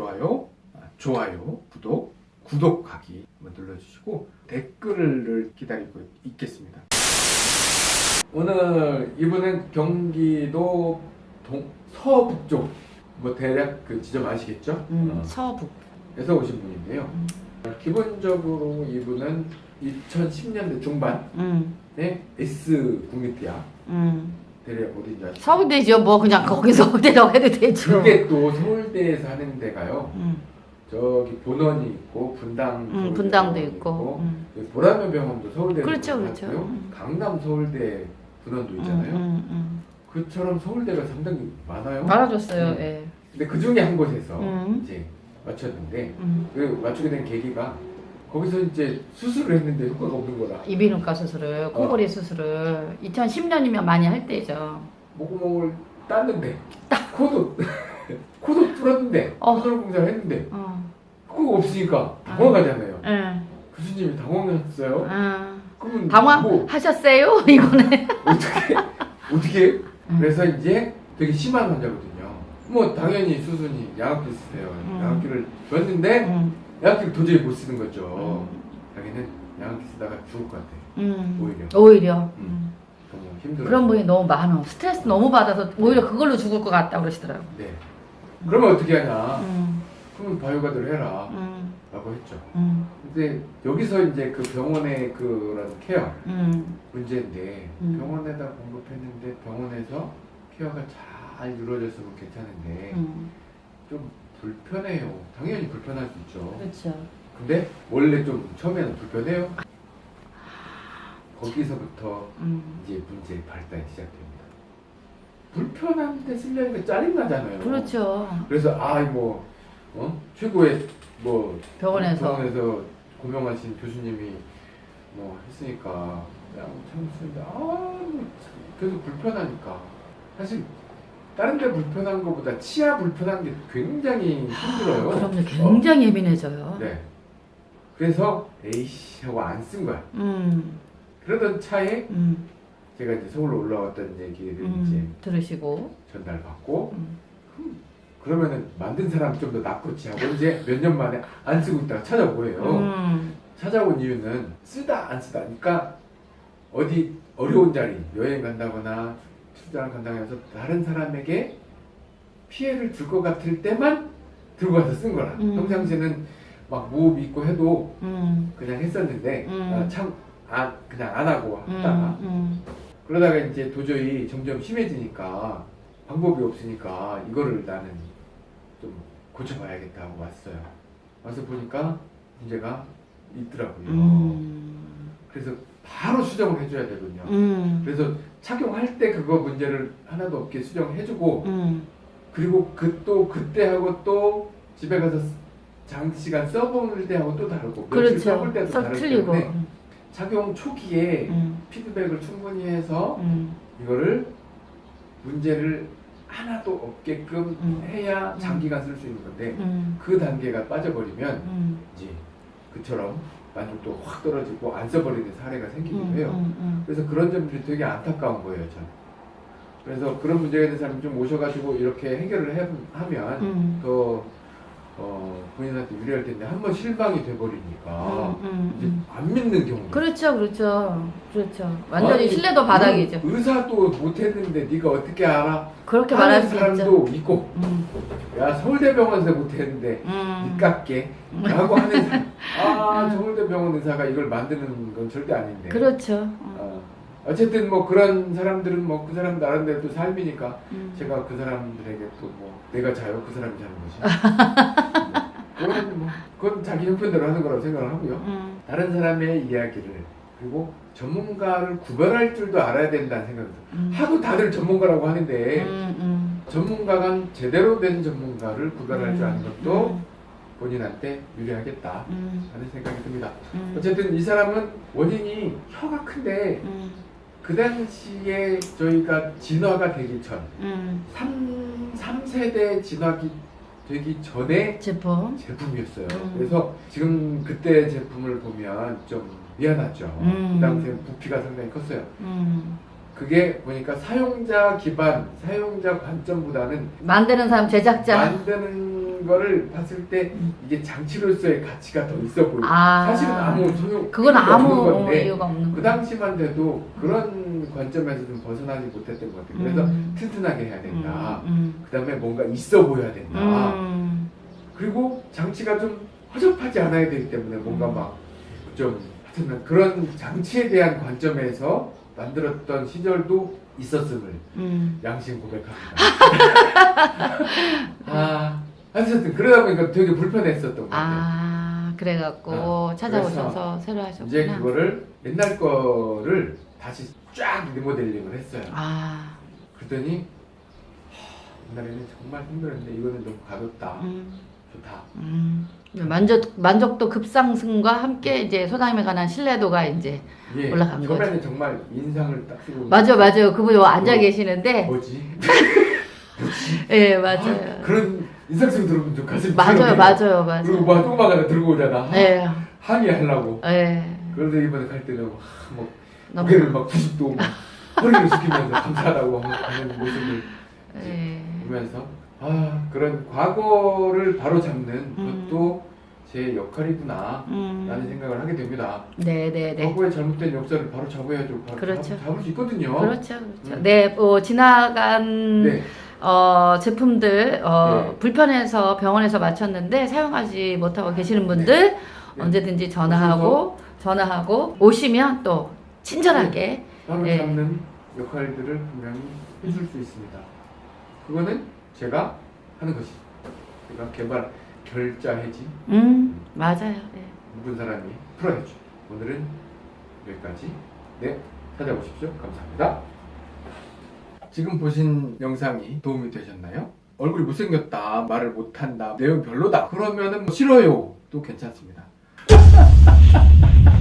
좋아요, 아, 좋아요, 구독, 구독하기 한번 눌러주시고 댓글을 기다리고 있겠습니다. 오늘 이분은 경기도 동, 서북쪽 뭐 대략 그 지점 아시겠죠? 음, 어, 서북. 에서 오신 분인데요. 음. 기본적으로 이분은 2010년대 중반에 음, S 국립대학 음. 어딘지 아시죠? 서울대죠. 뭐 그냥 거기 서울대라고 해도 되죠. 그게 또 서울대에서 하는 데가요. 음, 저기 본원이 있고 분당 음, 분당도 병원이 있고. 음. 보라면 병원도 서울대 그렇죠, 그렇죠. 요 음. 강남 서울대 분원도 있잖아요. 음, 음, 그처럼 서울대가 상당히 많아요. 음. 음. 예. 근데 그 중에 한 곳에서 음. 이제 맞췄는데 음. 그 맞추게 된 계기가 거기서 이제 수술을 했는데 효과가 없는 거라. 이비인후과 수술을, 코골이 수술을 2010년이면 많이 할 때죠. 목구멍을 땄는데 코도 코도 뚫었는데 어. 수술 공사를 했는데 어. 효과가 없으니까 당황하잖아요. 예. 교수님이 당황했어요. 아, 그러면 뭐 당황하셨어요? 이거네. 어떻게 어떻게 음. 그래서 이제 되게 심한 환자거든요. 뭐 당연히 수순이 양압기 쓰세요. 음. 양압기를 줬는데 음, 양압기를 도저히 못 쓰는 거죠. 음. 자기는 양압기 쓰다가 죽을 것 같아. 음. 오히려. 오히려. 음. 음. 너무 힘들어. 그런 분이 너무 많아. 스트레스 너무 받아서 오히려 그걸로 죽을 것 같다 그러시더라고. 네. 그러면 어떻게 하냐? 음, 그러면 바이오가드를 해라. 음, 라고 했죠. 음, 근데 여기서 이제 그 병원의 그런 케어 음, 문제인데 음. 병원에다 공급했는데 병원에서 케어가 잘 이루어졌으면 괜찮은데 음. 좀 불편해요. 당연히 불편할 수 있죠. 그렇죠. 근데 원래 좀 처음에는 불편해요. 거기서부터 음. 이제 문제 발단이 시작됩니다. 불편한데 쓰려니까 짜증나잖아요. 그렇죠. 그래서 아뭐 어? 최고의 뭐 병원에서. 병원에서 고명하신 교수님이 뭐 했으니까 그냥 참습니다. 아, 뭐 계속 불편하니까 사실 다른 데 불편한 것보다 치아 불편한 게 굉장히 힘들어요. 그럼요. 굉장히 예민해져요. 어, 네. 그래서 에이씨 하고 안 쓴 거야. 음, 그러던 차에 음, 제가 이제 서울로 올라왔던 얘기를 이제 음. 들으시고. 전달받고 음. 그러면은 만든 사람 좀 더 낫겠지 하고 이제 몇 년 만에 안 쓰고 있다가 찾아보예요. 음, 찾아온 이유는 쓰다 안 쓰다. 그러니까 어디 어려운 자리 여행 간다거나 출장을 간다고 해서 다른 사람에게 피해를 줄 것 같을 때만 들고 가서 쓴 거라. 음. 평상시에는 막 무호흡 있고 해도 음, 그냥 했었는데 음. 아, 참 아, 그냥 안 하고 음, 하다가 음, 그러다가 이제 도저히 점점 심해지니까 방법이 없으니까 이거를 나는 좀 고쳐봐야겠다 하고 왔어요. 와서 보니까 문제가 있더라고요. 음, 그래서 바로 수정을 해줘야 되거든요. 음, 그래서 착용할 때 그거 문제를 하나도 없게 수정해주고 음, 그리고 그 또 그때 하고 또 집에 가서 장시간 써볼 때하고 또 다르고 며칠 써볼 그렇죠. 때도 썩 다르기 틀리고. 때문에 착용 초기에 음, 피드백을 충분히 해서 음, 이거를 문제를 하나도 없게끔 음. 해야 음. 장기간 쓸 수 있는 건데 음, 그 단계가 빠져버리면 음, 이제 그처럼 만족도 확 떨어지고 안 써버리는 사례가 생기기도 음, 해요. 음, 음. 그래서 그런 점들이 되게 안타까운 거예요, 전. 그래서 그런 문제가 있는 사람이 좀 오셔가지고 이렇게 해결을 해, 하면 음. 더 어, 본인한테 유리할 텐데 한 번 실망이 돼버리니까 음, 음, 이제 음. 안 믿는 경우. 그렇죠, 그렇죠, 그렇죠. 완전히 아니, 신뢰도 바닥이죠. 의- 의사도 못했는데 네가 어떻게 알아? 그렇게 말할 수 사람도 있죠. 있고 음, 야 서울대병원에서 못했는데 음, 니깎게 라고 하는 아 서울대병원 의사가 이걸 만드는 건 절대 아닌데 그렇죠. 음, 어, 어쨌든 뭐 그런 사람들은 뭐 그 사람 나름대로 또 삶이니까 음. 제가 그 사람들에게 또 뭐 내가 자요? 그 사람이 자는 것이 그건 뭐 그건 자기 형편대로 하는 거라고 생각을 하고요. 음, 다른 사람의 이야기를 그리고 전문가를 구별할 줄도 알아야 된다는 들어요. 음, 하도 다들 전문가라고 하는데 음, 음. 전문가가 제대로 된 전문가를 구별할 줄 아는 것도 음, 본인한테 유리하겠다. 음, 하는 생각이 듭니다. 음, 어쨌든 이 사람은 원인이 혀가 큰데 음, 그 당시에 저희가 진화가 되기 전 음. 3, 3세대 진화기 되기 전에 제품. 제품이었어요. 음. 그래서 지금 그때 제품을 보면 좀 미안하죠. 음. 그 당시에 부피가 상당히 컸어요. 음. 그게 보니까 사용자 기반, 사용자 관점보다는 만드는 사람 제작자. 만드는 거를 봤을 때 이게 장치로서의 가치가 더 있어 보여. 아. 사실은 아무 소용 그건 아무 건데 이유가 없는 그. 당시만 돼도 그런 관점에서 좀 벗어나지 못했던 것 같아요. 그래서 음. 튼튼하게 해야 된다. 음, 그 다음에 뭔가 있어 보여야 된다. 음, 그리고 장치가 좀 허접하지 않아야 되기 때문에 뭔가 음. 막좀 하여튼 그런 장치에 대한 관점에서 만들었던 시절도 있었음을 음. 양심 고백합니다. 아, 하여튼 그러다 보니까 되게 불편했었던 것 같아요. 아, 그래갖고 어, 찾아오셔서 새로 하셨구나. 이제 그거를 옛날 거를 다시 쫙 리모델링을 했어요. 아, 그랬더니 하, 옛날에는 정말 힘들었는데 이거는 좀 가볍다, 음, 좋다. 음. 만족 만족도 급상승과 함께 이제 소담에 관한 신뢰도가 이제 예, 올라간 처음에는 정말 인상을 딱 쓰고 맞아 맞아요 그분이 앉아 어. 계시는데 뭐지? 예 아, 맞아요 그런 인상 쓰고 들으면 좀 가슴이 맞아요. 맞아요 맞아요 그리고 막 하나 들고 오잖아. 예 항의하려고. 예. 그런데 이번에 갈 때는 막, 고개를 막 90도 막 허리를 숙이면서 감사하다고 막 하는 모습을 예. 보면서 아 그런 과거를 바로 잡는 음. 것도 제 역할이구나 음. 라는 생각을 하게 됩니다. 네네네 과거의 잘못된 역사를 바로 잡아야죠. 바로 그렇죠. 잡, 잡을 수 있거든요. 그렇죠 그렇죠 음. 네 어, 지나간 네. 어, 제품들 어, 네. 불편해서 병원에서 마쳤는데 사용하지 못하고 계시는 분들 네. 언제든지 전화하고 전화하고 오시면 또 친절하게 네. 잡는 역할들을 분명히 해줄 수 있습니다. 그거는 제가 하는 것이 제가 개발 결자해지 음 맞아요 네. 묵은 사람이 풀어야죠. 오늘은 여기까지. 네, 찾아오십시오. 감사합니다. 지금 보신 영상이 도움이 되셨나요? 얼굴이 못생겼다, 말을 못한다, 내용 별로다. 그러면은 뭐 싫어요. 또 괜찮습니다.